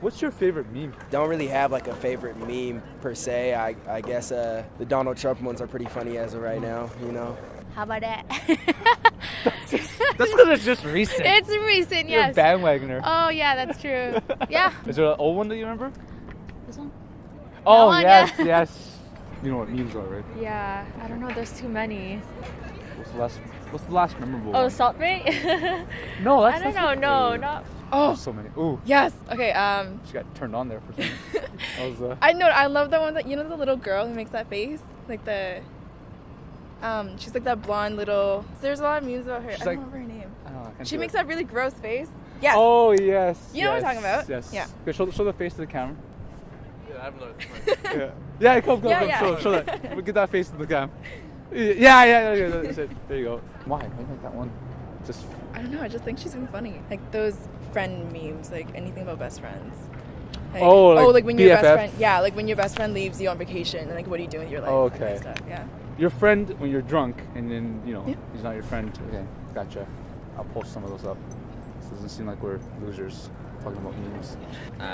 What's your favorite meme? Don't really have like a favorite meme per se. I, I guess uh, the Donald Trump ones are pretty funny as of right now, you know. How about that? That's because it's just recent. it's recent, You're yes. a bandwagoner. Oh yeah, that's true. yeah. Is there an old one that you remember? This one? Oh one, yes, yeah. yes. You know what memes are, right? Yeah. I don't know. There's too many. What's the last? What's the last memorable Oh, one? Salt Bae? No, that's. I don't that's know. not No, favorite. not. Oh, So many. Ooh, yes. Okay. Um, she got turned on there for some. that was uh, I know. I love the one that you know the little girl who makes that face, like the. Um, she's like that blonde little. There's a lot of memes about her. She's I don't remember her name. I don't know, She makes it. that really gross face. Yes. Oh yes. You know what I'm talking about? Yes. Yeah. Okay, show, show the face to the camera. Yeah, I have no. yeah. Yeah, come, come, Yeah, come. yeah. Show, show that. We'll Get that face to the cam. Yeah, yeah, yeah. yeah that's it. There you go. Why? Why make that one? Just. I don't know. I just think she's really funny. Like those friend memes, like anything about best friends. Like, Oh, like oh, like when your BFF? best friend, yeah, like when your best friend leaves you on vacation, and like what are you doing with your life? Oh, that kind okay. stuff, Yeah. Your friend when you're drunk and then you know Yeah. he's not your friend. Okay, gotcha. I'll post some of those up. This doesn't seem like we're losers talking about memes. Uh, what?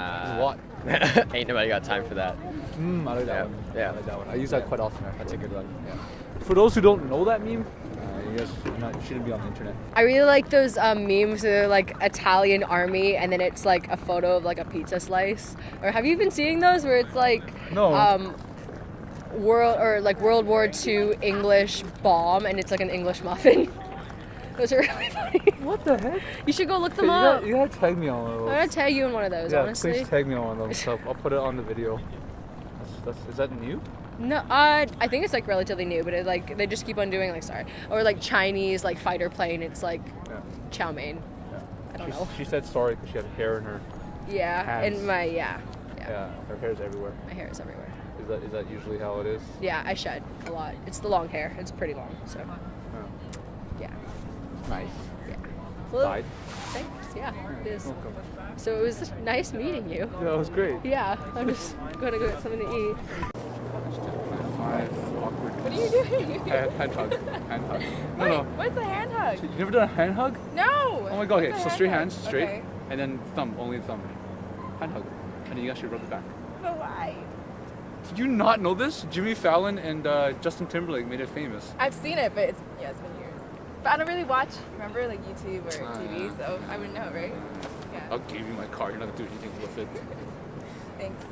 ain't nobody got time for that. Mm, I like that Yeah, one. yeah. I like that one. I use that quite often. Actually. That's a good one. Yeah. For those who don't know that meme, uh, you guys not, shouldn't be on the internet. I really like those um, memes that are like Italian army and then it's like a photo of like a pizza slice. Or have you been seeing those where it's like No. um, world or like World War II English bomb and it's like an English muffin. those are really funny. What the heck? You should go look them you, up. gotta, you gotta tag me on one of I'm gonna tag you in one of those, yeah, honestly. please tag me on one of those. So I'll put it on the video. That's, that's, is that new? No, uh, I think it's like relatively new, but it like they just keep on doing like sorry or like Chinese like fighter plane. It's like Yeah. chow mein. yeah. I don't She- know. She said sorry because she had hair in her. Yeah, Hands. and my yeah, yeah, Yeah, her hair's everywhere. my hair is everywhere. Is that is that usually how it is? Yeah, I shed a lot. It's the long hair. It's pretty long. So yeah. Nice. Yeah. Well, Side. thanks. Yeah, it is. Welcome. So it was nice meeting you. Yeah, that was great. Yeah, I'm just gonna go get something to eat. What are you doing? Hand, hand hug. Hand hug. No, Wait, no. what's a hand hug? You never done a hand hug? No. Oh my god, okay, so hand straight hug? hands, straight, Okay. and then thumb, only thumb. Hand hug. And then you actually rub it back. But why? Did you not know this? Jimmy Fallon and uh, Justin Timberlake made it famous. I've seen it, but it's yeah, it's been years. But I don't really watch. Remember, like YouTube or Ah, TV, so I wouldn't know, right? Yeah. I'll give you my card, you're not gonna do anything with it. Thanks.